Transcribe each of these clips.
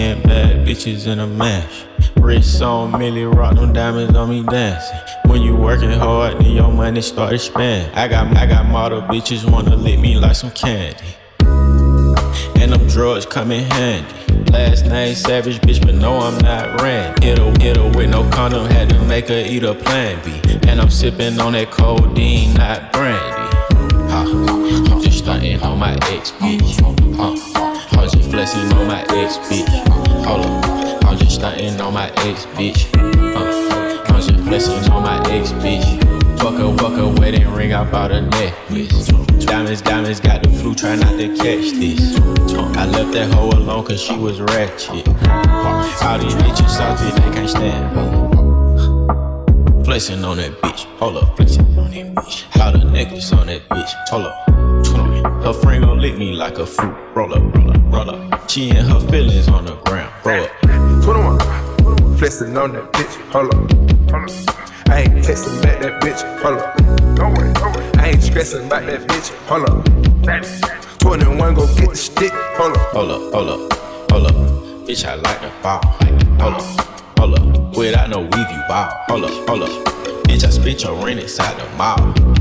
Ten bad bitches in a mash. Wrist on Milly, rock them diamonds on me dancing. When you working hard, then your money start expanding. I got I got model bitches wanna lick me like some candy. And them drugs come in handy. Last name Savage, bitch, but no, I'm not her, hit her with no condom, had to make her eat a plan B. And I'm sipping on that codeine, not brandy. Huh. Just stunting on my ex bitch. I'm just flexing on my ex bitch. I'm just stunting on my ex bitch. Uh, I'm just flexing on my ex bitch. Fuck a, fuck a wedding ring, I bought a necklace. Diamonds, diamonds, got the flu, try not to catch this. I left that hoe alone cause she was ratchet. All these bitches salty, they can't stand me. Flexing on that bitch, hold up, flexing on that bitch. Got a necklace on that bitch, hold up. Her friend gon' lick me like a fruit. Roll up, roll up, roll up. She and her feelings on the ground. Roll up. 21. Flexing on that bitch, hold up. Hold up. I ain't texting back that bitch, hold up. Don't wait, don't wait. I ain't stressing about that bitch, hold up. 21 go get the stick, hold up. Hold up, hold up, hold up. Bitch, I like the ball. Hold up, hold up. Without no weave, you ball. Hold up, hold up. Bitch, I spit your rent inside the mall.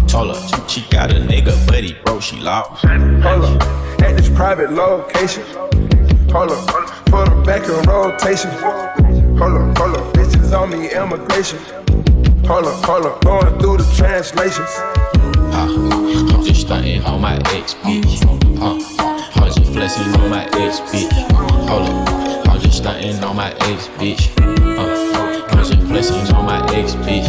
Told her she got a nigga, but he broke, she lost. Hold up. At this private location. Hold up. Put her back in rotation. Hold up, hold up. Bitches on me, immigration. Hold up, hold up, going through the translations. Uh, I'm just stunting on my ex bitch. Uh, I'm just flexing on my ex bitch. Hold up, I'm just stunting on my ex bitch. Uh, I'm just flexing on my ex bitch.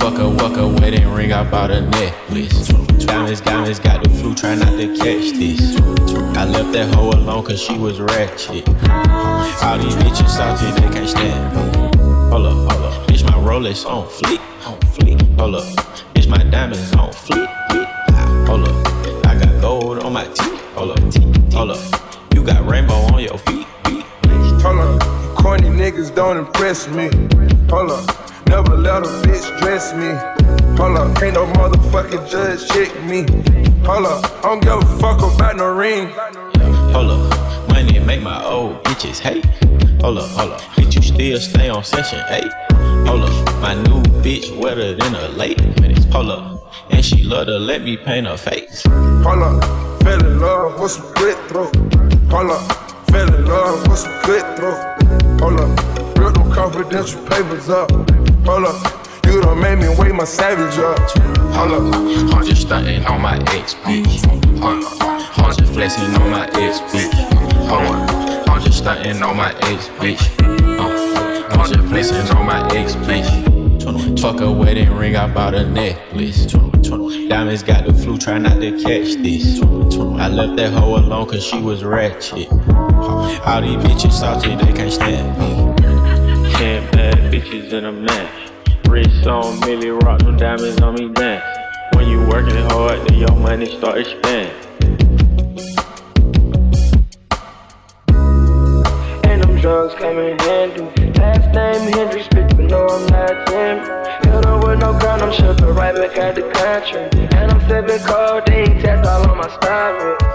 Fuck a walk a wedding ring, I bought a necklace. Diamonds, diamonds, got the flu, try not to catch this. I left that hoe alone cause she was ratchet. All these bitches salty, they can't stand me. Hold up, hold up. Bitch, my Rolex on fleek, on fleek. Hold up. Bitch, my diamonds on fleek, fleek. Hold up. I got gold on my teeth. Hold up. Hold up. You got rainbow on your feet, feet. Hold up. Corny niggas don't impress me. Hold up. Never let a bitch dress me. Hold up. Ain't no motherfucking judge check me. Hold up. I don't give a fuck about no ring. Hold up. Money make my old bitches hate. Hold up, hold up. Bitch, you still stay on Section 8. Hold up. My new bitch wetter than a late. Hold up. And she love to let me paint her face. Hold up. Fell in love with some good throw. Hold up. Fell in love with some good throw. Hold up. Real them confidential papers up. Hold up. You done made me wake my savage up. Hold up. I'm just stunting on my ex bitch. Hold up. I'm just flexing on my ex bitch. Hold up. I'm just stunting on my ex bitch. Uh, I'm just flexing on my ex bitch. Fuck a wedding ring, I bought a necklace. Diamonds got the flu, try not to catch this. I left that hoe alone cause she was ratchet. All these bitches salty, they can't stand me. Ten bad bitches in a match. Wrist on Milly, rock them diamonds on me dance. When you working hard, then your money start expanding. drugs came in handy. Last name Hendrix, bitch, but no, I'm not Jim. Hit her with no gun, I'm shipping right back at the country. And I'm sipping codeine, test all on my style.